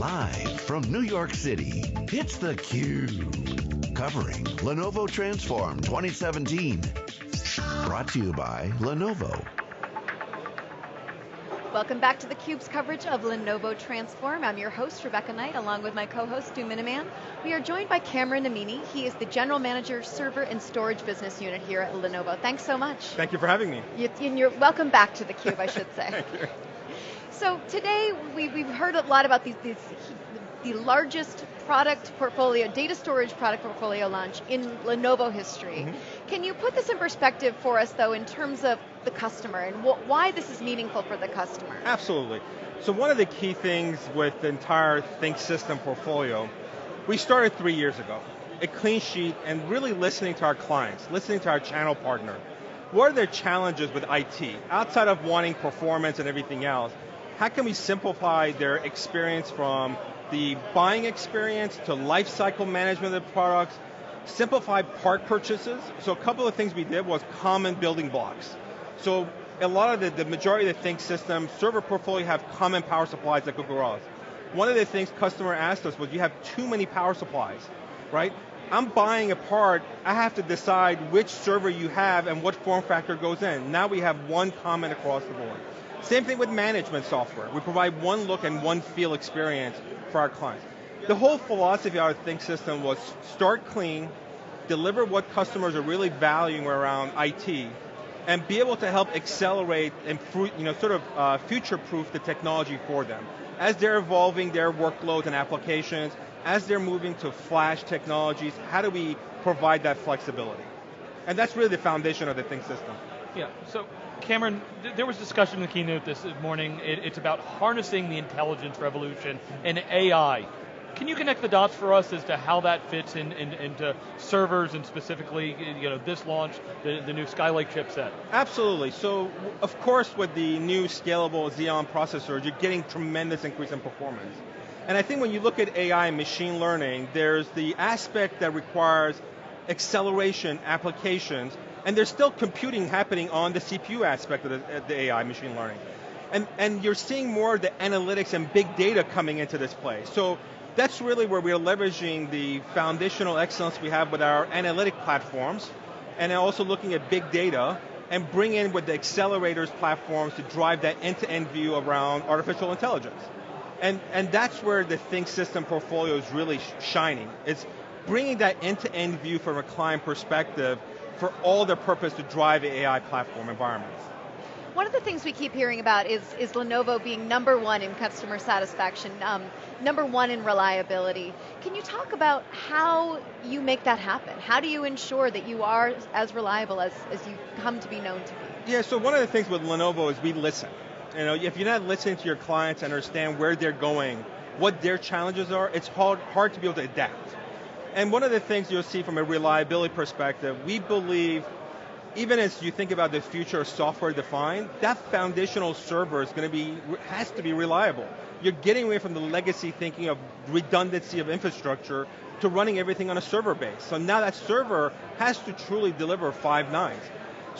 Live from New York City, it's theCUBE. Covering Lenovo Transform 2017. Brought to you by Lenovo. Welcome back to theCUBE's coverage of Lenovo Transform. I'm your host, Rebecca Knight, along with my co-host, Stu Miniman. We are joined by Cameron Amini. He is the General Manager, Server and Storage Business Unit here at Lenovo. Thanks so much. Thank you for having me. You, and you're welcome back to theCUBE, I should say. Thank you. So today, we, we've heard a lot about these, these the largest product portfolio, data storage product portfolio launch in Lenovo history. Mm -hmm. Can you put this in perspective for us though in terms of the customer and why this is meaningful for the customer? Absolutely. So one of the key things with the entire ThinkSystem portfolio, we started three years ago. A clean sheet and really listening to our clients, listening to our channel partner. What are their challenges with IT? Outside of wanting performance and everything else, how can we simplify their experience from the buying experience to lifecycle management of the products, simplify part purchases. So a couple of things we did was common building blocks. So a lot of the, the majority of the ThinkSystem server portfolio have common power supplies that Google. One of the things customer asked us was you have too many power supplies, right? I'm buying a part, I have to decide which server you have and what form factor goes in. Now we have one common across the board. Same thing with management software. We provide one look and one feel experience for our clients. The whole philosophy of our ThinkSystem was start clean, deliver what customers are really valuing around IT, and be able to help accelerate and you know, sort of uh, future-proof the technology for them. As they're evolving their workloads and applications, as they're moving to flash technologies, how do we provide that flexibility? And that's really the foundation of the ThinkSystem. Yeah, so Cameron, there was discussion in the keynote this morning. it's about harnessing the intelligence revolution and AI. Can you connect the dots for us as to how that fits in, in, into servers and specifically, you know, this launch, the, the new Skylake chipset? Absolutely. So, of course, with the new scalable Xeon processors, you're getting tremendous increase in performance. And I think when you look at AI and machine learning, there's the aspect that requires acceleration applications and there's still computing happening on the CPU aspect of the, the AI machine learning. And, and you're seeing more of the analytics and big data coming into this play. So that's really where we're leveraging the foundational excellence we have with our analytic platforms, and also looking at big data, and bring in with the accelerators platforms to drive that end-to-end -end view around artificial intelligence. And, and that's where the ThinkSystem portfolio is really shining. It's bringing that end-to-end -end view from a client perspective for all their purpose to drive AI platform environments. One of the things we keep hearing about is, is Lenovo being number one in customer satisfaction, um, number one in reliability. Can you talk about how you make that happen? How do you ensure that you are as reliable as, as you come to be known to be? Yeah, so one of the things with Lenovo is we listen. You know, if you're not listening to your clients and understand where they're going, what their challenges are, it's hard, hard to be able to adapt. And one of the things you'll see from a reliability perspective, we believe, even as you think about the future of software defined, that foundational server is going to be, has to be reliable. You're getting away from the legacy thinking of redundancy of infrastructure to running everything on a server base. So now that server has to truly deliver five nines.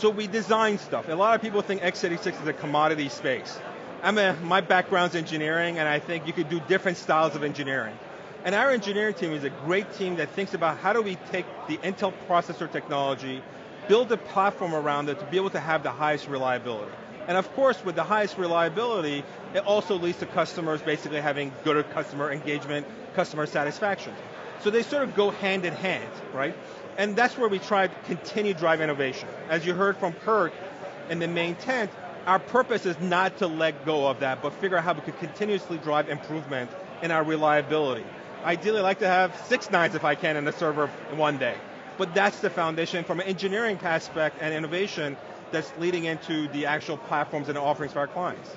So we design stuff. A lot of people think x86 is a commodity space. I'm a, my background's engineering, and I think you could do different styles of engineering. And our engineering team is a great team that thinks about how do we take the Intel processor technology, build a platform around it to be able to have the highest reliability. And of course, with the highest reliability, it also leads to customers basically having good customer engagement, customer satisfaction. So they sort of go hand in hand, right? And that's where we try to continue to drive innovation. As you heard from Kirk in the main tent, our purpose is not to let go of that, but figure out how we can continuously drive improvement in our reliability ideally I like to have six nines if I can in the server one day. But that's the foundation from an engineering aspect and innovation that's leading into the actual platforms and offerings for our clients.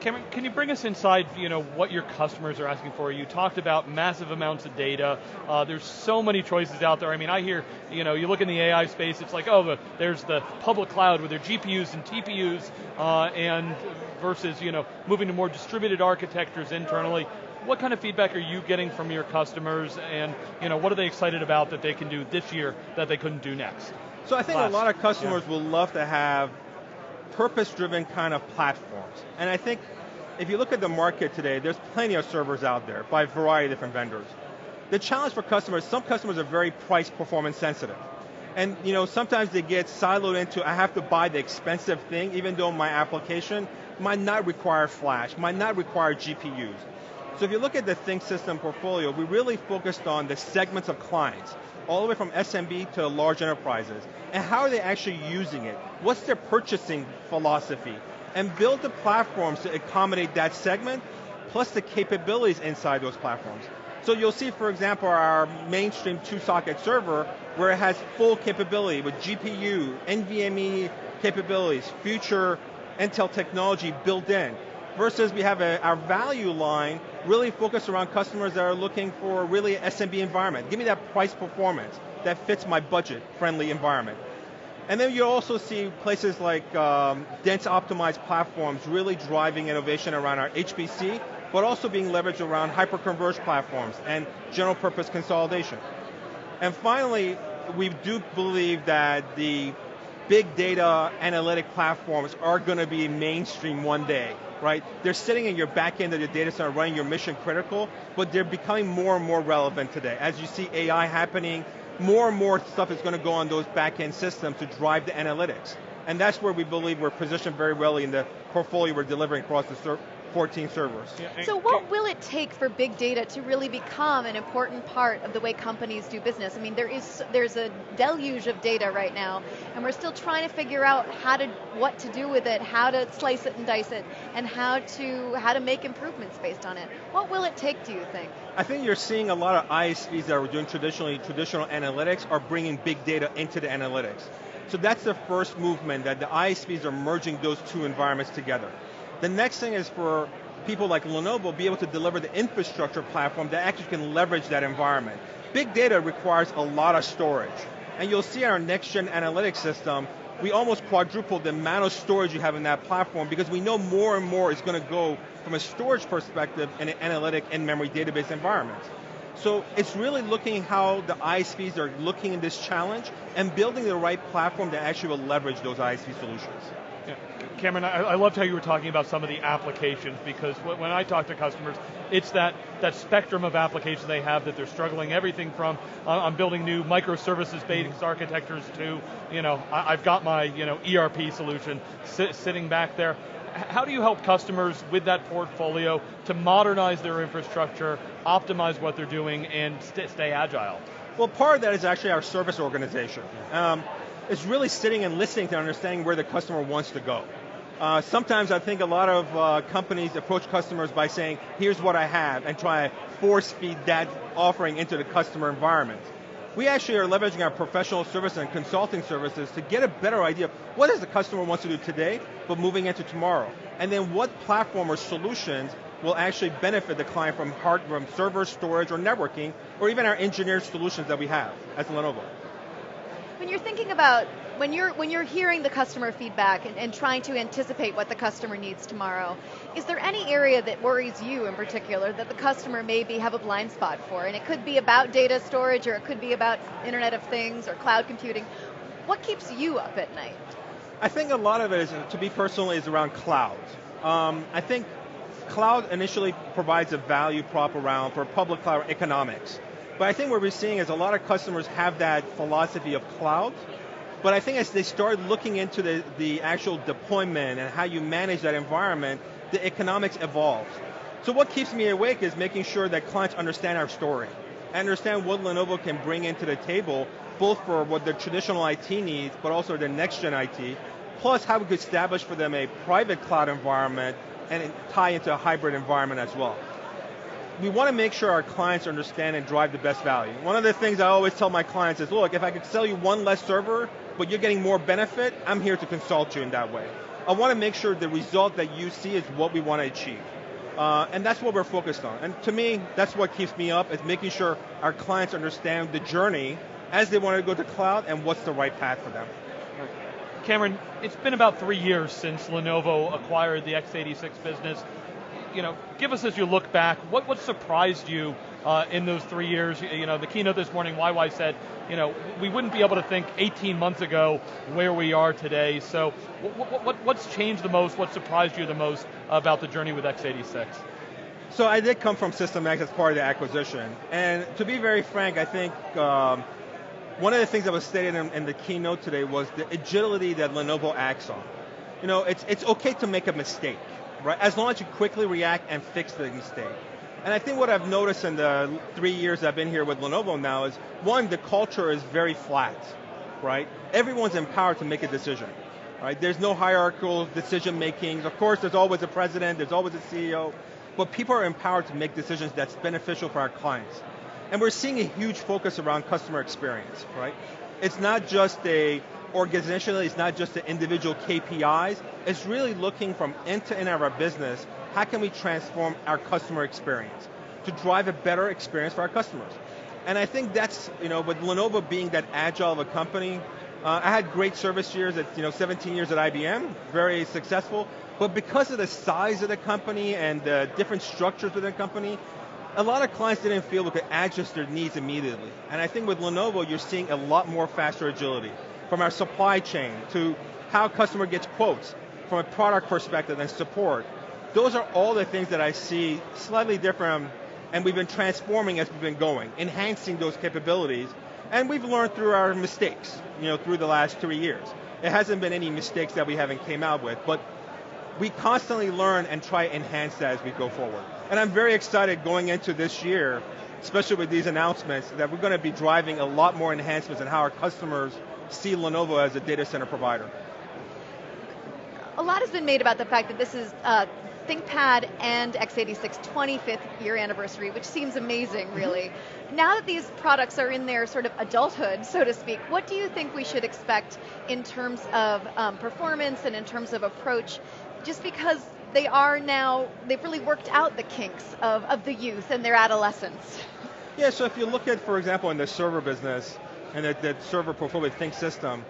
Cameron, can you bring us inside, you know, what your customers are asking for? You talked about massive amounts of data. Uh, there's so many choices out there. I mean, I hear, you know, you look in the AI space, it's like, oh, the, there's the public cloud with their GPUs and TPUs, uh, and versus, you know, moving to more distributed architectures internally what kind of feedback are you getting from your customers and you know, what are they excited about that they can do this year that they couldn't do next? So I think Last. a lot of customers yeah. will love to have purpose-driven kind of platforms. And I think if you look at the market today, there's plenty of servers out there by a variety of different vendors. The challenge for customers, some customers are very price performance sensitive. And you know, sometimes they get siloed into, I have to buy the expensive thing, even though my application might not require flash, might not require GPUs. So if you look at the ThinkSystem portfolio, we really focused on the segments of clients, all the way from SMB to large enterprises, and how are they actually using it? What's their purchasing philosophy? And build the platforms to accommodate that segment, plus the capabilities inside those platforms. So you'll see, for example, our mainstream two-socket server, where it has full capability with GPU, NVMe capabilities, future Intel technology built in. Versus we have a, our value line really focused around customers that are looking for really an SMB environment. Give me that price performance that fits my budget friendly environment. And then you also see places like um, dense optimized platforms really driving innovation around our HPC but also being leveraged around hyper-converged platforms and general purpose consolidation. And finally, we do believe that the big data analytic platforms are going to be mainstream one day, right? They're sitting in your back end of your data center running your mission critical, but they're becoming more and more relevant today. As you see AI happening, more and more stuff is going to go on those back end systems to drive the analytics. And that's where we believe we're positioned very well in the portfolio we're delivering across the 14 servers. Yeah, so what will it take for big data to really become an important part of the way companies do business? I mean, there is there's a deluge of data right now, and we're still trying to figure out how to what to do with it, how to slice it and dice it, and how to how to make improvements based on it. What will it take, do you think? I think you're seeing a lot of ISVs that are doing traditionally traditional analytics are bringing big data into the analytics. So that's the first movement that the ISVs are merging those two environments together. The next thing is for people like Lenovo be able to deliver the infrastructure platform that actually can leverage that environment. Big data requires a lot of storage. And you'll see in our next gen analytics system, we almost quadrupled the amount of storage you have in that platform because we know more and more is going to go from a storage perspective in an analytic in-memory database environment. So it's really looking how the ISVs are looking at this challenge and building the right platform that actually will leverage those ISV solutions. Yeah. Cameron, I, I, loved how you were talking about some of the applications because when I talk to customers, it's that, that spectrum of applications they have that they're struggling. Everything from uh, I'm building new microservices based architectures to you know I, have got my you know ERP solution sit, sitting back there. How do you help customers with that portfolio to modernize their infrastructure, optimize what they're doing, and st stay agile? Well, part of that is actually our service organization. Um, is really sitting and listening to understanding where the customer wants to go. Uh, sometimes I think a lot of uh, companies approach customers by saying, here's what I have, and try to force feed that offering into the customer environment. We actually are leveraging our professional service and consulting services to get a better idea of what does the customer wants to do today, but moving into tomorrow. And then what platform or solutions will actually benefit the client from hardware, from server, storage, or networking, or even our engineered solutions that we have as Lenovo. When you're thinking about when you're when you're hearing the customer feedback and, and, trying to anticipate what the customer needs tomorrow, is there any area that worries you in particular that the customer maybe have a blind spot for? And it could be about data storage, or it could be about Internet of Things or cloud computing. What keeps you up at night? I think a lot of it is, to be personal, is around cloud. Um, I think cloud initially provides a value prop around for public cloud economics. But I think what we're seeing is a lot of customers have that philosophy of cloud, but I think as they start looking into the, the actual deployment and how you manage that environment, the economics evolves. So what keeps me awake is making sure that clients understand our story, understand what Lenovo can bring into the table, both for what their traditional IT needs, but also their next gen IT, plus how we could establish for them a private cloud environment and tie into a hybrid environment as well we want to make sure our clients understand and drive the best value. One of the things I always tell my clients is, look, if I could sell you one less server, but you're getting more benefit, I'm here to consult you in that way. I want to make sure the result that you see is what we want to achieve. Uh, and that's what we're focused on. And to me, that's what keeps me up, is making sure our clients understand the journey as they want to go to cloud and what's the right path for them. Cameron, it's been about three years since Lenovo acquired the x86 business you know, give us as you look back, what, what surprised you uh, in those three years. You know, the keynote this morning, YY said, you know, we wouldn't be able to think 18 months ago where we are today. So what, what, what's changed the most, what surprised you the most about the journey with x86? So I did come from SystemX as part of the acquisition. And to be very frank, I think um, one of the things that was stated in, in, the keynote today was the agility that Lenovo acts on. You know, it's, it's okay to make a mistake, right? As long as you quickly react and fix the mistake. And I think what I've noticed in the three years I've been here with Lenovo now is, one, the culture is very flat, right? Everyone's empowered to make a decision, right? There's no hierarchical decision making. Of course, there's always a president, there's always a CEO, but people are empowered to make decisions that's beneficial for our clients. And we're seeing a huge focus around customer experience, right? It's not just a organizationally, it's not just the individual KPIs, it's really looking from end to end of our business, how can we transform our customer experience to drive a better experience for our customers? And I think that's, you know, with Lenovo being that agile of a company, uh, I had great service years at, you know, 17 years at IBM, very successful, but because of the size of the company and the different structures within the company, a lot of clients didn't feel we could adjust their needs immediately. And I think with Lenovo, you're seeing a lot more faster agility from our supply chain to how a customer gets quotes from a product perspective and support. Those are all the things that I see slightly different um, and we've been transforming as we've been going, enhancing those capabilities, and we've learned through our mistakes, you know, through the last three years. It hasn't been any mistakes that we haven't came out with, but we constantly learn and try to enhance that as we go forward. And I'm very excited going into this year, especially with these announcements, that we're going to be driving a lot more enhancements in how our customers see Lenovo as a data center provider. A lot has been made about the fact that this is uh, ThinkPad and x86 25th year anniversary, which seems amazing, mm-hmm. really. Mm-hmm. Now that these products are in their sort of adulthood, so to speak, what do you think we should expect in terms of um, performance and in terms of approach? Just because they are now, they've really worked out the kinks of, of the youth and their adolescence. Yeah, so if you look at, for example, in the server business, and that, that server portfolio think system,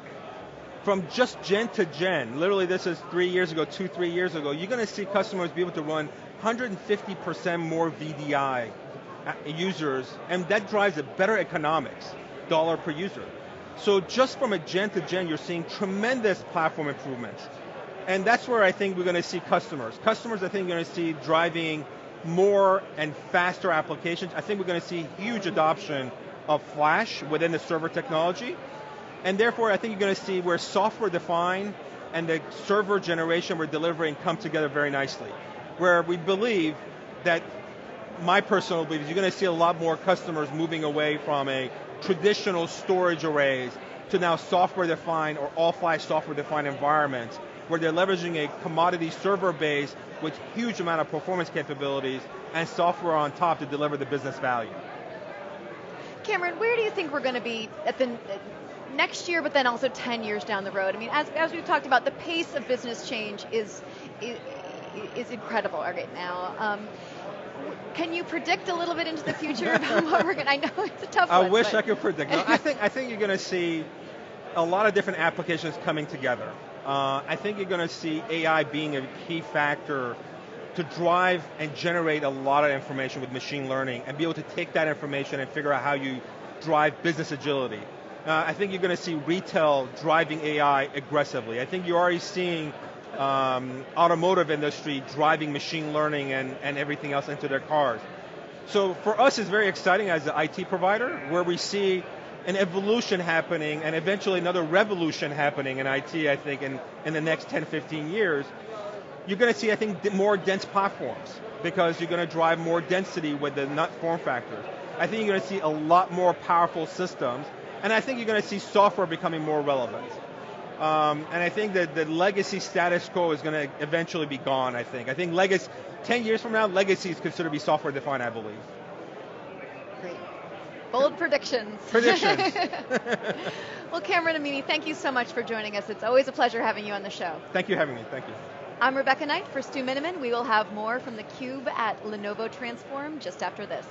from just gen to gen, literally this is three years ago, two, three years ago, you're going to see customers be able to run 150% more VDI uh, users, and that drives a better economics, dollar per user. So just from a gen to gen, you're seeing tremendous platform improvements. And that's where I think we're going to see customers. Customers, I think, are going to see driving more and faster applications. I think we're going to see huge adoption of flash within the server technology. And therefore, I think you're going to see where software defined and the server generation we're delivering come together very nicely. Where we believe that, my personal belief is you're going to see a lot more customers moving away from a traditional storage arrays to now software defined or all flash software defined environments where they're leveraging a commodity server base with huge amount of performance capabilities and software on top to deliver the business value. Cameron, where do you think we're going to be at the next year, but then also 10 years down the road? I mean, as, as we've talked about, the pace of business change is, is, is incredible right now. Um, can you predict a little bit into the future about what we're going to, I know it's a tough I one. I wish but. I could predict. No, I, think, I think you're going to see a lot of different applications coming together. Uh, I think you're going to see AI being a key factor to drive and generate a lot of information with machine learning and be able to take that information and figure out how you drive business agility. Uh, I think you're going to see retail driving AI aggressively. I think you're already seeing um, automotive industry driving machine learning and, and everything else into their cars. So for us, it's very exciting as an IT provider, where we see an evolution happening and eventually another revolution happening in IT, I think, in, in the next 10, 15 years, you're going to see, I think, more dense platforms because you're going to drive more density with the nut form factors. I think you're going to see a lot more powerful systems, and I think you're going to see software becoming more relevant. Um, and I think that the legacy status quo is going to eventually be gone, I think. I think legacy, 10 years from now, legacy is considered to be software defined, I believe. Great. Bold predictions. Predictions. well, Cameron Amini, thank you so much for joining us. It's always a pleasure having you on the show. Thank you for having me. Thank you. I'm Rebecca Knight for Stu Miniman. We will have more from theCUBE at Lenovo Transform just after this.